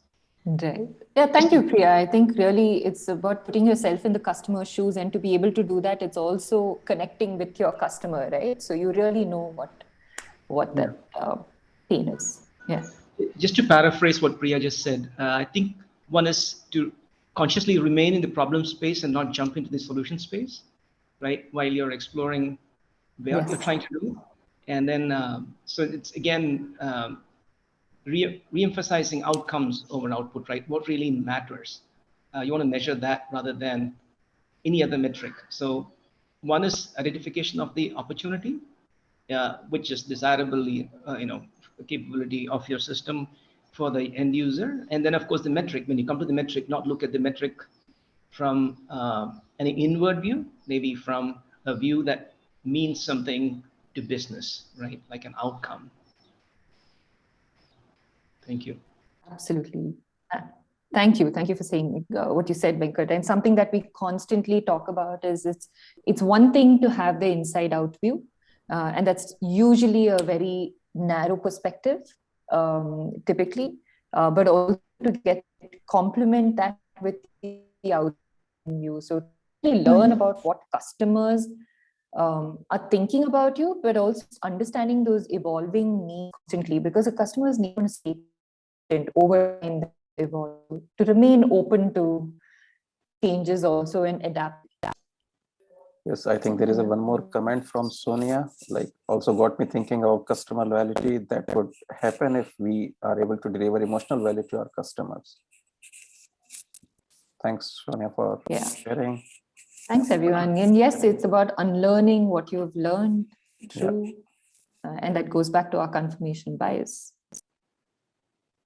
[SPEAKER 3] Right. Yeah, thank you, Priya. I think really it's about putting yourself in the customer's shoes, and to be able to do that, it's also connecting with your customer, right? So you really know what what that uh, pain is. Yeah.
[SPEAKER 6] just to paraphrase what Priya just said, uh, I think one is to consciously remain in the problem space and not jump into the solution space, right? While you're exploring what
[SPEAKER 3] Yes.
[SPEAKER 6] you're trying to do. And then, um, so it's again, um, re- re-emphasizing outcomes over output, right? What really matters. Uh, you want to measure that rather than any other metric. So one is identification of the opportunity, uh, which is desirably, uh, you know, capability of your system for the end user. And then, of course, the metric. When you come to the metric, not look at the metric from uh, an inward view, maybe from a view that means something to business, right? Like an outcome. Thank you.
[SPEAKER 3] Absolutely. Thank you. Thank you for saying uh, what you said, Venkat. And something that we constantly talk about is it's it's one thing to have the inside out view, uh, and that's usually a very narrow perspective, um, typically, uh, but also to get complement that with the out view. So really learn about what customers um, are thinking about you, but also understanding those evolving needs constantly because a customer's need to stay over time evolve to remain open to changes also and adapt
[SPEAKER 1] Yes, I think there is a one more comment from Sonia, like also got me thinking about customer loyalty that would happen if we are able to deliver emotional value to our customers. Thanks, Sonia, for
[SPEAKER 3] Yeah.
[SPEAKER 1] sharing.
[SPEAKER 3] thanks everyone and yes it's about unlearning what you've learned through uh, and that goes back to our confirmation bias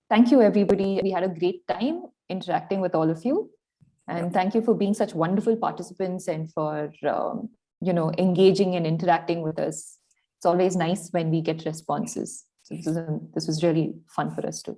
[SPEAKER 3] thank you, everybody. We had a great time interacting with all of you. And thank you for being such wonderful participants and for, um, you know, engaging and interacting with us. It's always nice when we get responses. So this, is a, this was really fun for us too.